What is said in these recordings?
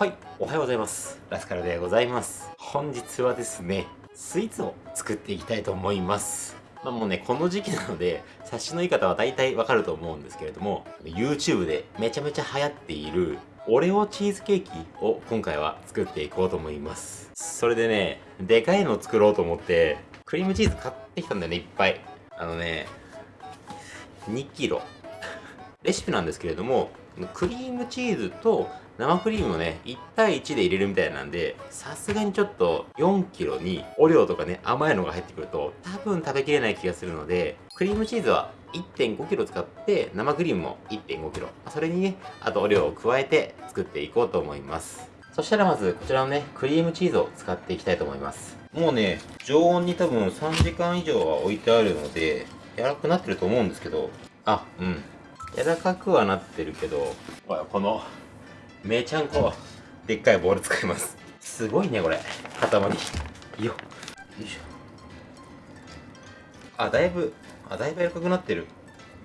はいおはようございます。ラスカルでございます。本日はですねスイーツを作っていきたいと思います。まあもうねこの時期なので察しの言い方は大体わかると思うんですけれども YouTube でめちゃめちゃ流行っているオレオチーズケーキを今回は作っていこうと思います。それでねでかいのを作ろうと思ってクリームチーズ買ってきたんだよねいっぱい。あのね2キロレシピなんですけれどもクリームチーズと生クリームをね1対1で入れるみたいなんでさすがにちょっと4キロにオレオとかね甘いのが入ってくると多分食べきれない気がするのでクリームチーズは1 5キロ使って生クリームも1 5キロ。それにねあとオレオを加えて作っていこうと思います。そしたらまずこちらのねクリームチーズを使っていきたいと思います。もうね常温に多分3時間以上は置いてあるので柔らかくなってると思うんですけど。あうん。柔らかくはなってるけどこのめちゃんこでっかいボール使います。すごいねこれ。塊。よよいしょ。あだいぶあだいぶ柔らかくなってる。よ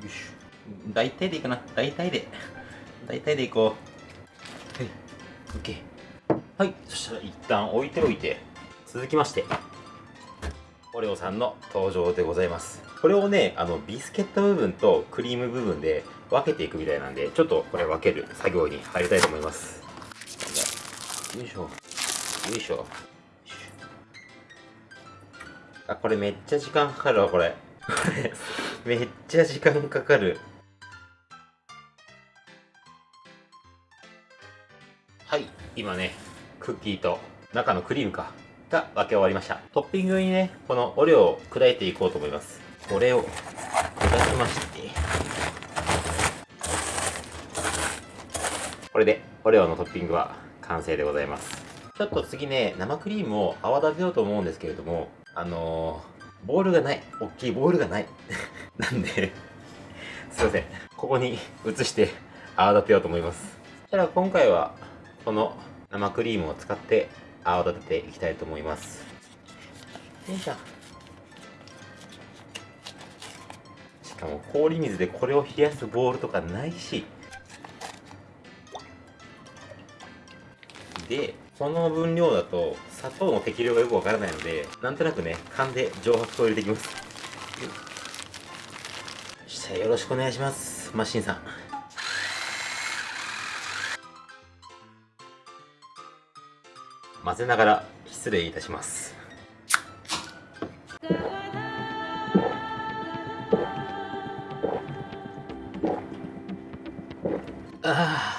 いしょ。大体でいいかな。大体で。大体でいこう。はい。OK はい。そしたら一旦置いておいて。続きましてオレオさんの登場でございます。これをねあのビスケット部分とクリーム部分で分けていくみたいなんでちょっとこれ分ける作業に入りたいと思います。よいしょ。よいしょ。あこれめっちゃ時間かかるわこれ。これめっちゃ時間かかる。はい今ねクッキーと中のクリームか。が分け終わりました。トッピングにねこのオレオを砕いていこうと思います。これを砕きましてこれでオレオのトッピングは完成でございます。ちょっと次ね生クリームを泡立てようと思うんですけれどもあのー、ボールがない。大きいボールがない。なんですいません。ここに移して泡立てようと思います。そしたら今回はこの生クリームを使って泡立てていきたいと思います。よいしょ。かも氷水でこれを冷やすボールとかないし。でこの分量だと砂糖の適量がよくわからないのでなんとなくね勘で上白糖を入れていきます。したらよろしくお願いします。マシンさん。混ぜながら失礼いたします。は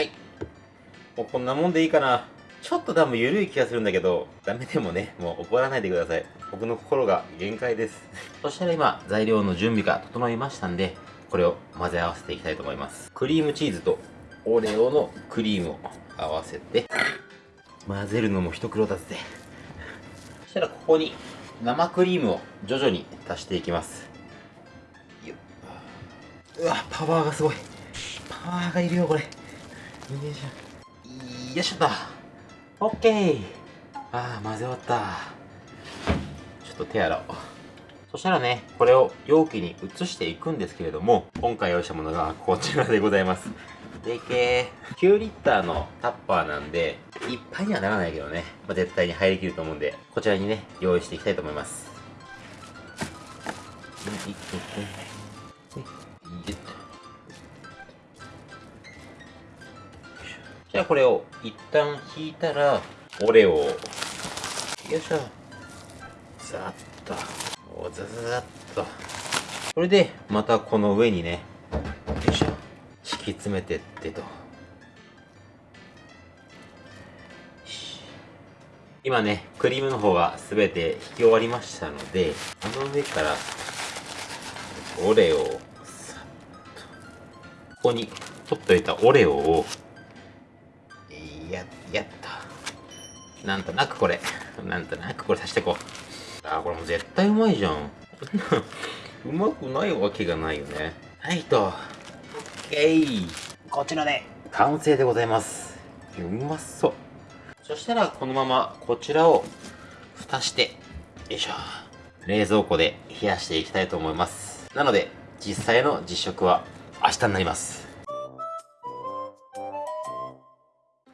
い。もうこんなもんでいいかな。ちょっと多分緩い気がするんだけどダメでもねもう怒らないでください。僕の心が限界です。そしたら今材料の準備が整いましたんでこれを混ぜ合わせていきたいと思います。クリームチーズとオレオのクリームを合わせて混ぜるのも一苦労だぜ。そしたらここに生クリームを徐々に足していきます。うわパワーがすごい。パワーがいるよこれ。よいしょ。よいしょと。オッケー。ああ混ぜ終わった。ちょっと手洗おう。そしたらね、これを容器に移していくんですけれども、今回用意したものがこちらでございます。でけー。9リッターのタッパーなんで、いっぱいにはならないけどね、まあ、絶対に入りきると思うんで、こちらにね、用意していきたいと思います。じゃあこれを一旦引いたら、オレを、よいしょ。ざっと。おザザザっとこれでまたこの上にねき詰めてってと。今ねクリームの方が全て引き終わりましたのでこの上からオレオをさっと。ここに取っといたオレオをややっとなんとなくこれ。なんとなくこれさしていこう。あこれもう絶対うまいじゃん。うまくないわけがないよね。はいと。OK こちらで。完成でございます。うまそう。そしたらこのままこちらを蓋してよいしょ。冷蔵庫で冷やしていきたいと思います。なので実際の実食は明日になります。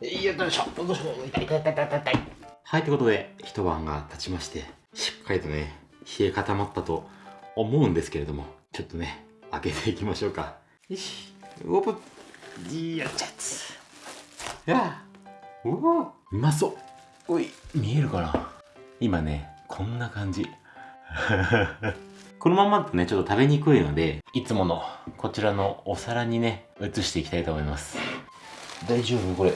よいしょ。よいしょ痛い痛い痛い痛い痛い。はいということで一晩が経ちましてしっかりとね冷え固まったと思うんですけれどもちょっとね開けていきましょうか。よしオープンやっちゃつやおおうまそう。おい見えるかな？今ねこんな感じ。このままだとねちょっと食べにくいのでいつものこちらのお皿にね移していきたいと思います。大丈夫？これ。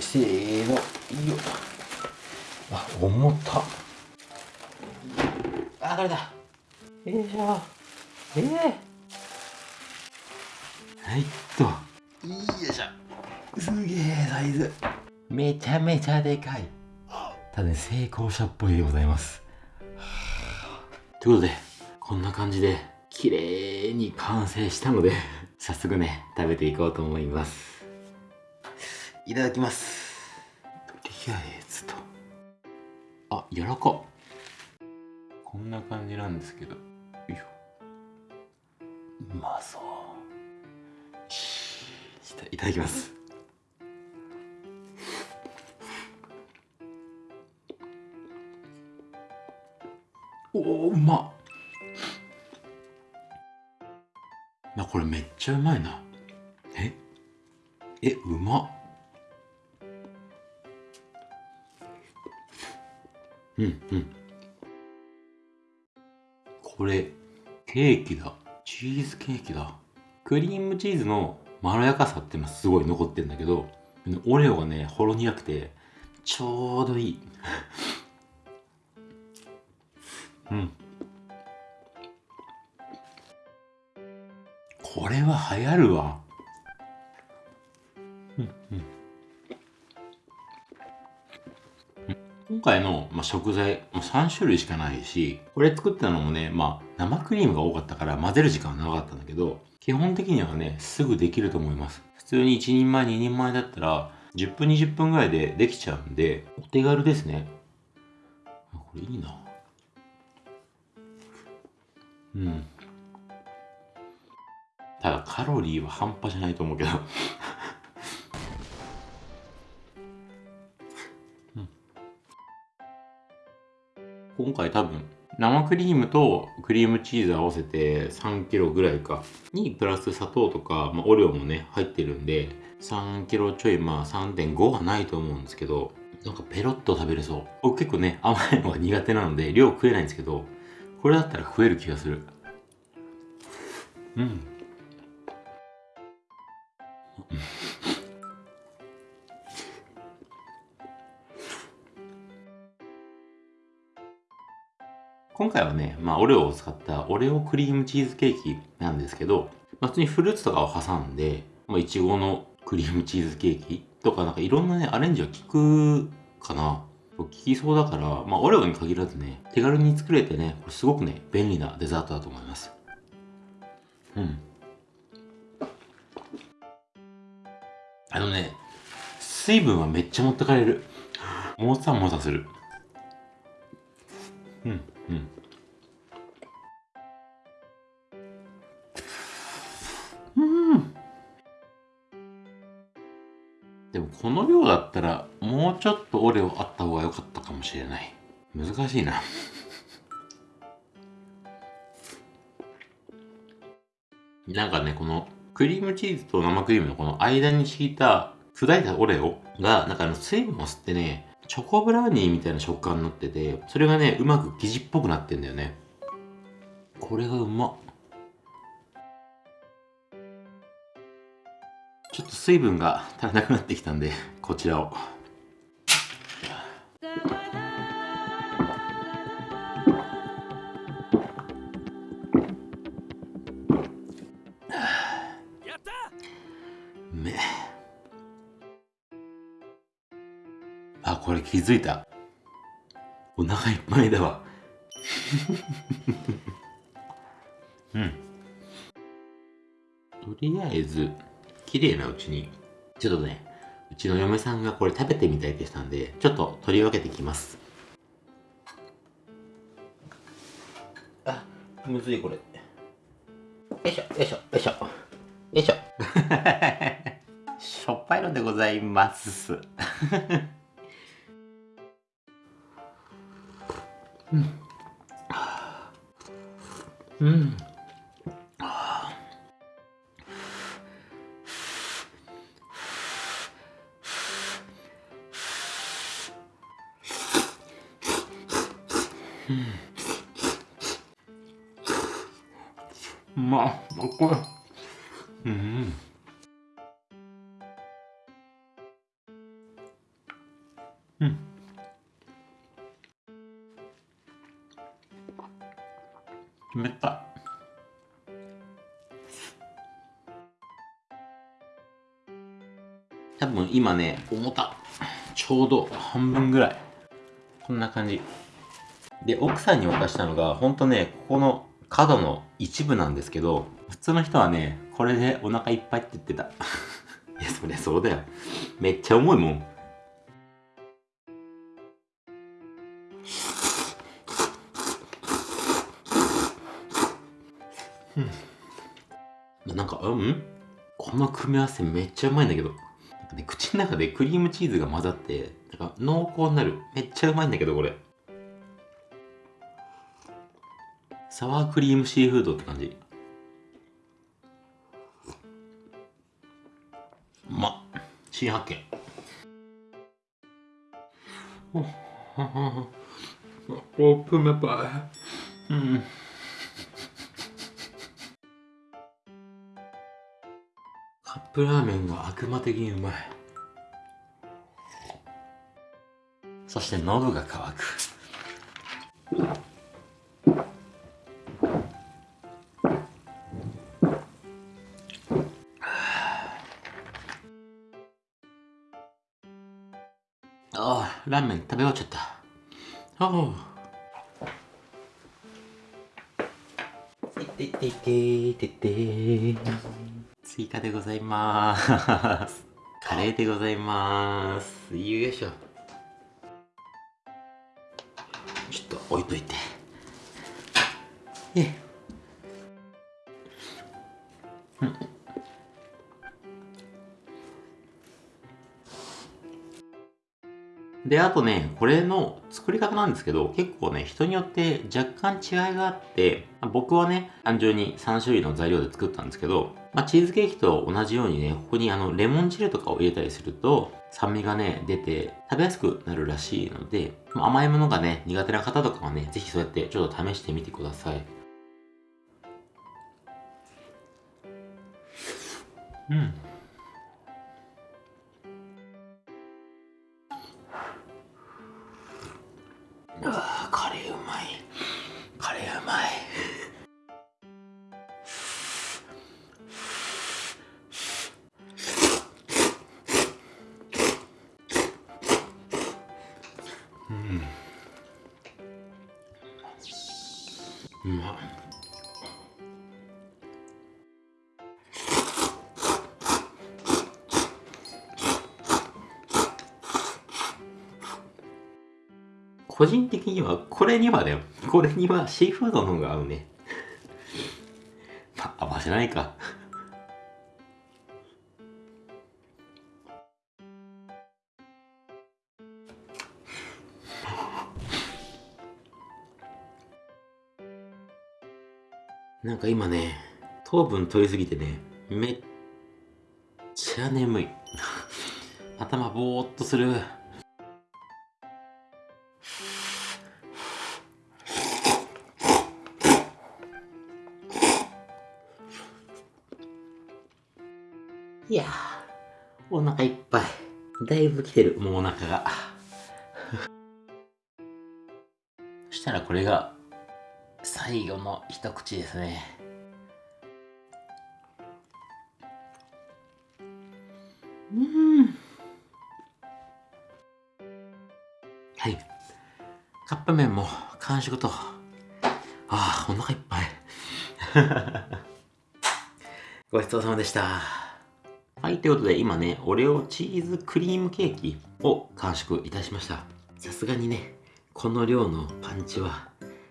せーの。よ。あ重た。あこれだ。よいしょ。ええー、はいっと。よいしょすげえサイズ。めちゃめちゃでかい。ただね成功者っぽいでございます。ということでこんな感じで綺麗に完成したので早速ね食べていこうと思います。いただきます。とりあえずと。あ柔らか。こんな感じなんですけど。よいしょ。うまそういただきます。おおうまなこれめっちゃうまいな。え？えうまっ。うんうん。これケーキだ。チーズケーキだ。クリームチーズのまろやかさってすごい残ってるんだけどオレオがねほろ苦くてちょうどいい。うん。これは流行るわ。今回の、まあ、食材、ま、3種類しかないし、これ作ったのもね、まあ、生クリームが多かったから混ぜる時間は長かったんだけど、基本的にはね、すぐできると思います。普通に1人前、2人前だったら、10分、20分ぐらいでできちゃうんで、お手軽ですね。これいいな。うん。ただ、カロリーは半端じゃないと思うけど今回多分生クリームとクリームチーズ合わせて3キロぐらいか。にプラス砂糖とか、まあ、オレオもね入ってるんで3キロちょいまあ3.5はないと思うんですけどなんかペロッと食べれそう。僕結構ね甘いのが苦手なので量食えないんですけどこれだったら食える気がする。うん。今回はね、まあ、オレオを使ったオレオクリームチーズケーキなんですけど、まあ、普通にフルーツとかを挟んで、まあ、いちごのクリームチーズケーキとか、なんかいろんなね、アレンジは効くかな。効きそうだから、まあ、オレオに限らずね、手軽に作れてね、これすごくね、便利なデザートだと思います。うん。あのね、水分はめっちゃ持ってかれる。もさもさする。うん。うん。うんでもこの量だったらもうちょっとオレオあった方が良かったかもしれない。難しいな。なんかねこのクリームチーズと生クリームのこの間に敷いた砕いたオレオがなんかあの水分を吸ってねチョコブラウニーみたいな食感になってて、それがね、うまく生地っぽくなってんだよね。これがうまっ。ちょっと水分が足らなくなってきたんで、こちらを。これ気づいた？お腹いっぱいだわ。うん。とりあえず、綺麗なうちに、ちょっとね、うちの嫁さんがこれ食べてみたいってしたんで、ちょっと取り分けてきます。あ、むずいこれ。いしょよいしょよいしょよいしょ しょっぱいのでございますうんうんうまっ今ね重た。ちょうど半分ぐらい。こんな感じ。で奥さんに渡したのがほんとねここの角の一部なんですけど普通の人はねこれでお腹いっぱいって言ってた。いやそりゃそうだよ。めっちゃ重いもん。うん。なんかうん？この組み合わせめっちゃうまいんだけど。なんかね口の中でクリームチーズが混ざってなんか濃厚になる。めっちゃうまいんだけどこれ。サワークリームシーフードって感じ。うまっ。新発見。オープンメパイうん。プラーメンが悪魔的にうまいそして喉が渇くああ、ラーメン食べ終わっちゃった。ああ。いていていていてスイカでございます。カレーでございます。よいしょ。ちょっと置いといて。えで、あとね、これの作り方なんですけど、結構ね、人によって若干違いがあって、僕はね、単純に3種類の材料で作ったんですけど、まあ、チーズケーキと同じようにね、ここにあの、レモン汁とかを入れたりすると、酸味がね、出て食べやすくなるらしいので、甘いものがね、苦手な方とかはね、ぜひそうやってちょっと試してみてください。うん。うんうまっ個人的には、これにはだよ。これにはシーフードの方が合うね。ま、合わせないか。なんか今ね、糖分取りすぎてね、めっちゃ眠い。頭ぼーっとする。いやお腹いっぱい。だいぶ来てる、もうお腹が。そしたらこれが最後の一口ですね。うん。はい。カップ麺も完食と。ああ、お腹いっぱい。ごちそうさまでした。はい、ということで今ね、オレオチーズクリームケーキを完食いたしました。さすがにね、この量のパンチは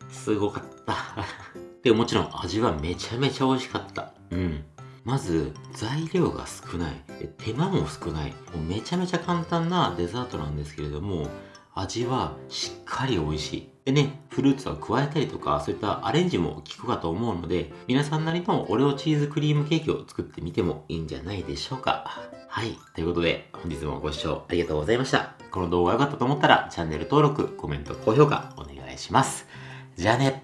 すごかった。で、もちろん味はめちゃめちゃ美味しかった。うん。まず、材料が少ない。手間も少ない。もうめちゃめちゃ簡単なデザートなんですけれども、味はしっかり美味しい。でね、フルーツは加えたりとか、そういったアレンジも効くかと思うので、皆さんなりのオレオチーズクリームケーキを作ってみてもいいんじゃないでしょうか。はい。ということで、本日もご視聴ありがとうございました。この動画が良かったと思ったら、チャンネル登録、コメント、高評価お願いします。じゃあね。